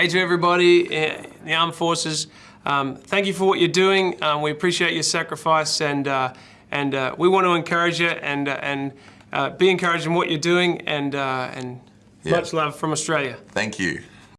Hey to everybody in the armed forces. Um, thank you for what you're doing. Um, we appreciate your sacrifice, and uh, and uh, we want to encourage you and uh, and uh, be encouraged in what you're doing. And uh, and Yeah. much love from Australia. Thank you.